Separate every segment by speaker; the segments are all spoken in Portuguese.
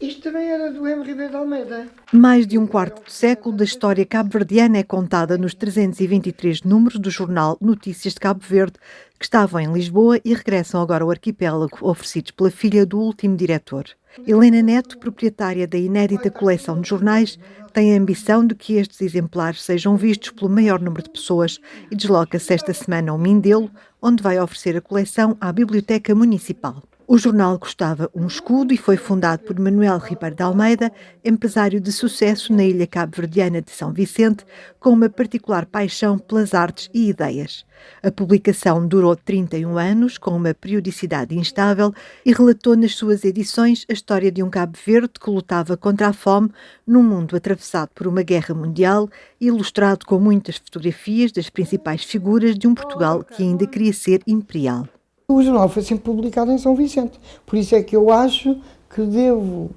Speaker 1: Isto também era do M. Ribeiro de Almeida.
Speaker 2: Mais de um quarto de século da história cabo-verdiana é contada nos 323 números do jornal Notícias de Cabo Verde, que estavam em Lisboa e regressam agora ao arquipélago, oferecidos pela filha do último diretor. Helena Neto, proprietária da inédita coleção de jornais, tem a ambição de que estes exemplares sejam vistos pelo maior número de pessoas e desloca-se esta semana ao Mindelo, onde vai oferecer a coleção à Biblioteca Municipal. O jornal custava um escudo e foi fundado por Manuel Ribeiro de Almeida, empresário de sucesso na ilha cabo-verdiana de São Vicente, com uma particular paixão pelas artes e ideias. A publicação durou 31 anos, com uma periodicidade instável, e relatou nas suas edições a história de um Cabo Verde que lutava contra a fome num mundo atravessado por uma guerra mundial, ilustrado com muitas fotografias das principais figuras de um Portugal que ainda queria ser imperial.
Speaker 1: O jornal foi sempre publicado em São Vicente, por isso é que eu acho que devo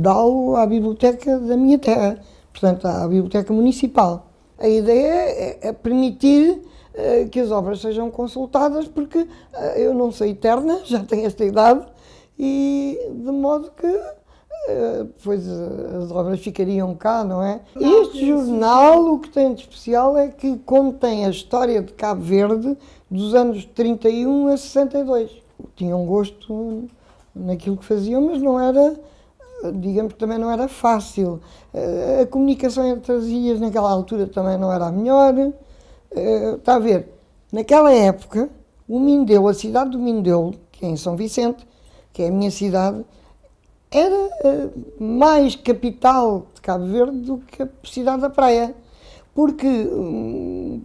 Speaker 1: dá-lo à biblioteca da minha terra, portanto à biblioteca municipal. A ideia é, é permitir uh, que as obras sejam consultadas, porque uh, eu não sou eterna, já tenho esta idade, e de modo que uh, depois as obras ficariam cá, não é? Este jornal, o que tem de especial é que contém a história de Cabo Verde dos anos 31 a 62. Tinham gosto naquilo que faziam, mas não era, digamos também não era fácil. Eh, a comunicação entre as ilhas naquela altura também não era a melhor. Eh, está a ver, naquela época, o Mindelo, a cidade do Mindelo, que é em São Vicente, que é a minha cidade, era eh, mais capital de Cabo Verde do que a cidade da praia. Porque hum,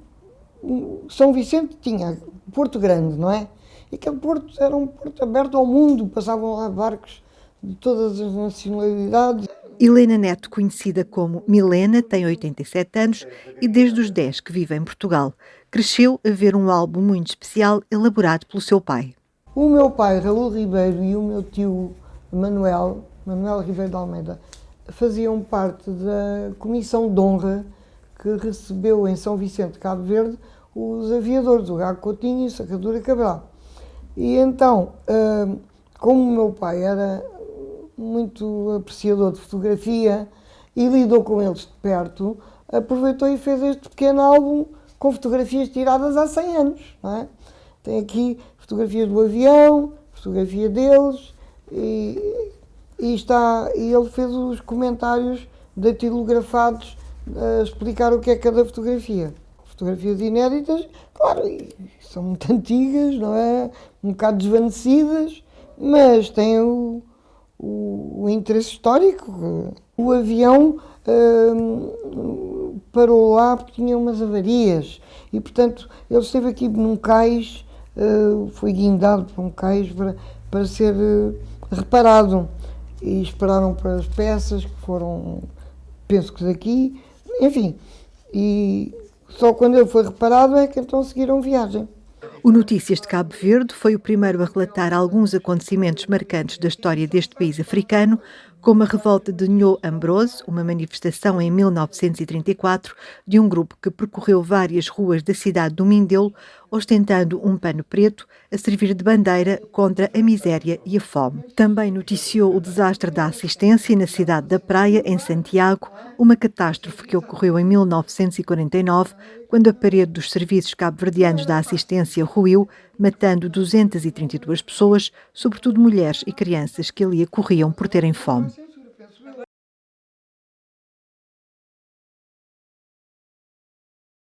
Speaker 1: são Vicente tinha Porto Grande, não é? E aquele porto era um porto aberto ao mundo, passavam lá barcos de todas as nacionalidades.
Speaker 2: Helena Neto, conhecida como Milena, tem 87 anos e desde os 10 que vive em Portugal. Cresceu a ver um álbum muito especial elaborado pelo seu pai.
Speaker 1: O meu pai, Raul Ribeiro, e o meu tio Manuel, Manuel Ribeiro de Almeida, faziam parte da comissão de honra que recebeu em São Vicente, Cabo Verde, os aviadores, o Gago Coutinho e o Sacadura Cabral. E então, hum, como o meu pai era muito apreciador de fotografia e lidou com eles de perto, aproveitou e fez este pequeno álbum com fotografias tiradas há 100 anos. É? Tem aqui fotografias do avião, fotografia deles, e, e, está, e ele fez os comentários datilografados a explicar o que é cada fotografia. Fotografias inéditas, claro, são muito antigas, não é? Um bocado desvanecidas, mas têm o, o, o interesse histórico. O avião hum, parou lá porque tinha umas avarias e, portanto, ele esteve aqui num cais, uh, foi guindado para um cais para, para ser uh, reparado e esperaram para as peças que foram, penso que daqui, enfim, e só quando ele foi reparado é que então seguiram viagem.
Speaker 2: O Notícias de Cabo Verde foi o primeiro a relatar alguns acontecimentos marcantes da história deste país africano, como a revolta de Nho Ambrose, uma manifestação em 1934 de um grupo que percorreu várias ruas da cidade do Mindelo, ostentando um pano preto a servir de bandeira contra a miséria e a fome. Também noticiou o desastre da assistência na cidade da Praia, em Santiago, uma catástrofe que ocorreu em 1949, quando a parede dos serviços cabo-verdianos da assistência ruiu, matando 232 pessoas, sobretudo mulheres e crianças que ali corriam por terem fome.